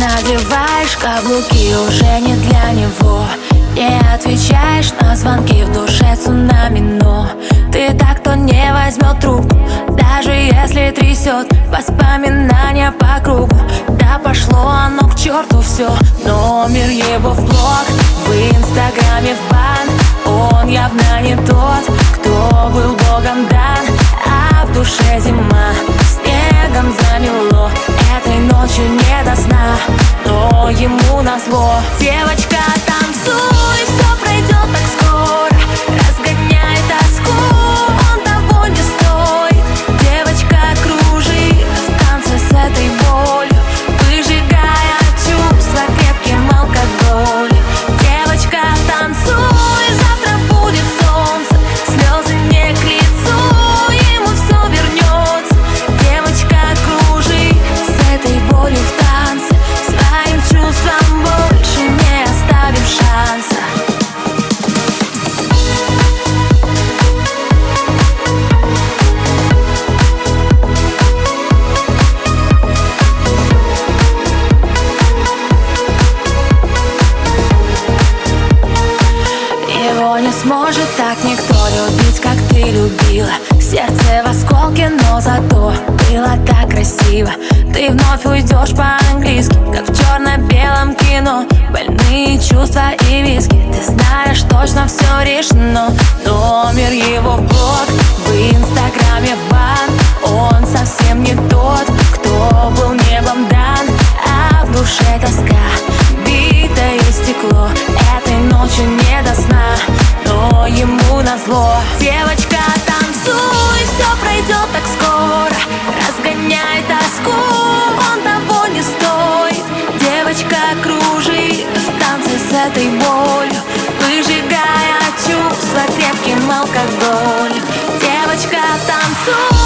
Надеваешь каблуки уже не для него. Не отвечаешь на звонки в душе цунами Но ты так, кто не возьмет трубку Даже если трясет воспоминания по кругу. Да пошло оно к черту все Номер его в блог, в инстаграме в бан. Он явно не тот, кто был богом дан. А в душе зима, ночью не до сна, но ему назло Девочка, Сможет так никто любить, как ты любила. Сердце в осколке, но зато было так красиво. Ты вновь уйдешь по-английски, как в черно-белом кино. Больные чувства и виски, ты знаешь, точно все решено. Номер его блог, в инстаграме бан Он совсем не тот, кто был небом дан. А в душе тоска, битое стекло. Этой ночью не до сна, но ему назло Девочка, танцуй, все пройдет так скоро. Разгоняй тоску, он того не стоит. Девочка, кружи в танце с этой болью. Выжигая чувства крепким алкоголем Девочка, танцуй